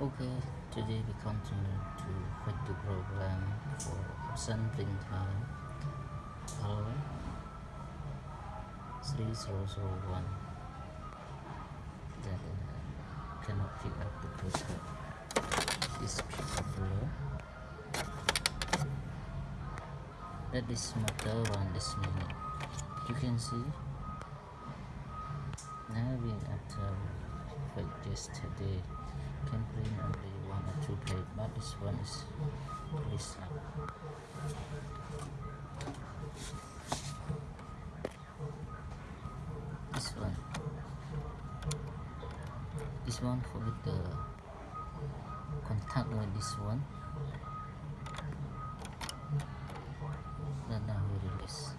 Okay, today we continue to write the program for sampling time L 3001 that uh, cannot pick up the password. This below. That is motor run this minute. You can see now we have to after like yesterday can print only one or two plate but this one is please up this one. This one for the contact with this one. Then now we release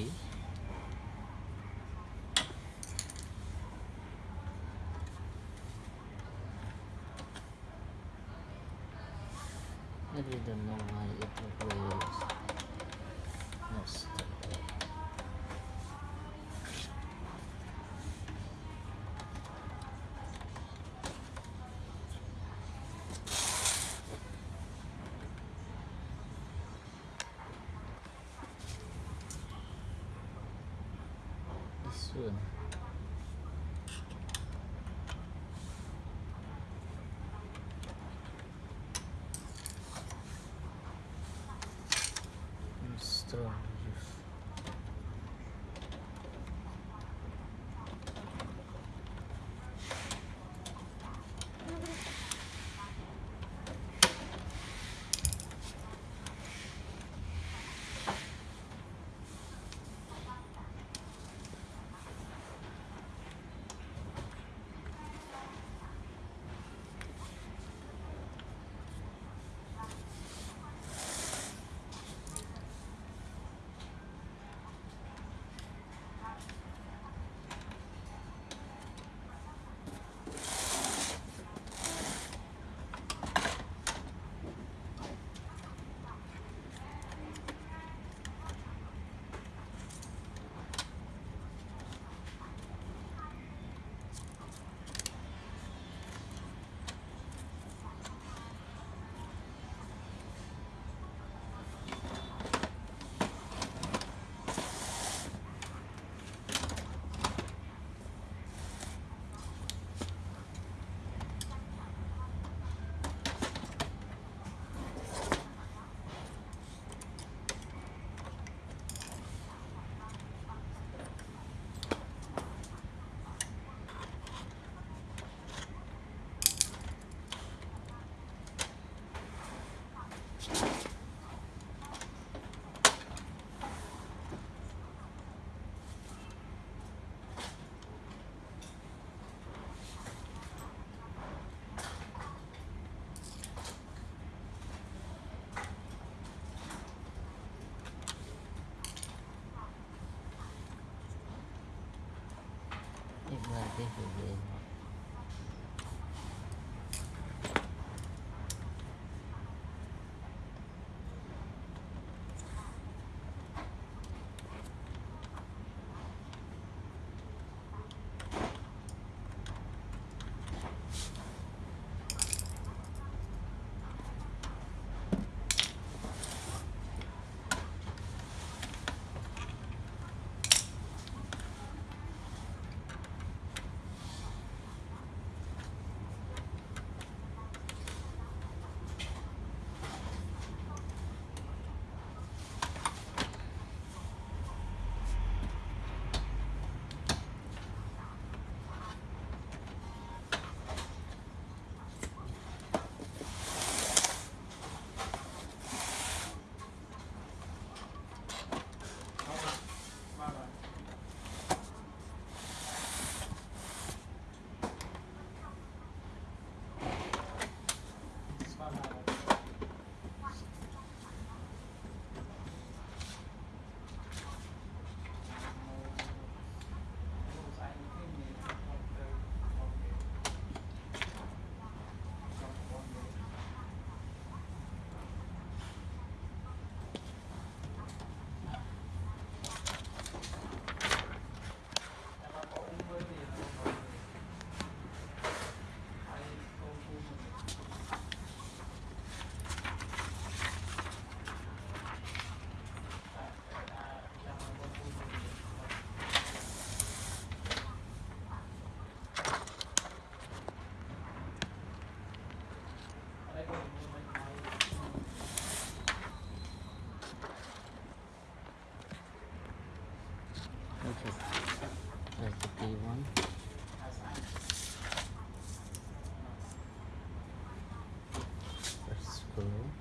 activity. I really don't know why it not stuck there. This one. Strong use. Hello?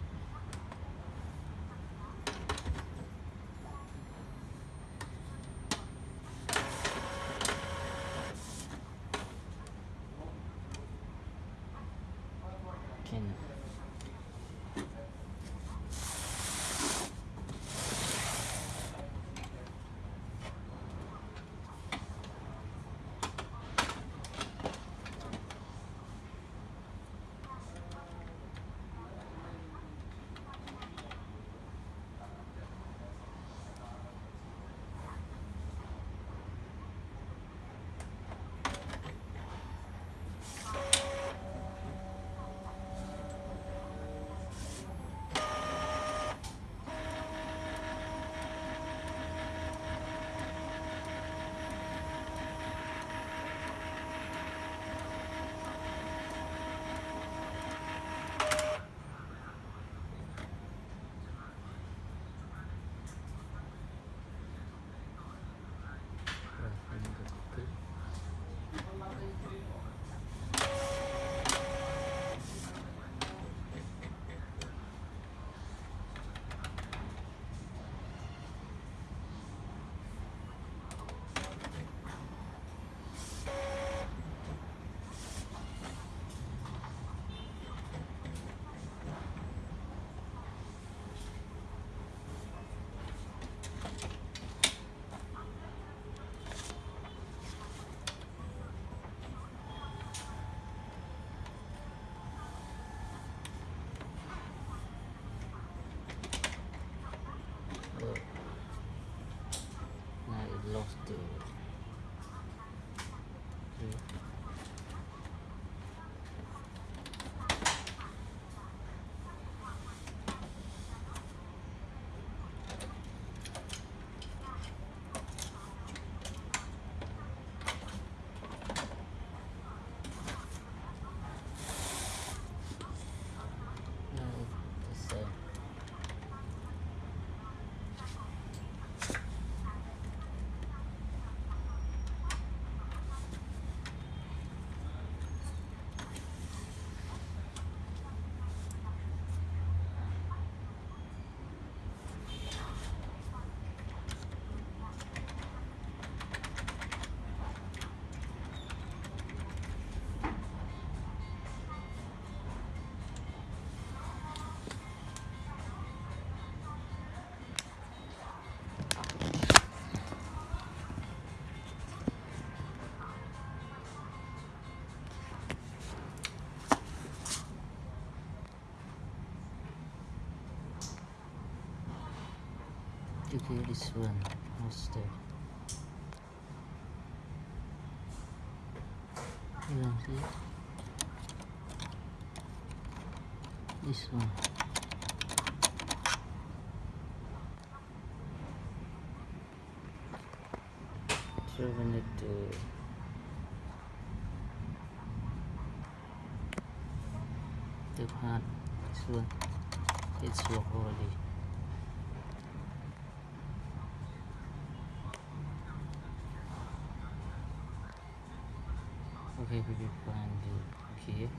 Much Okay, this one. That? You don't see? This one. So we need to to part this one. It's already. Okay, we will find it here.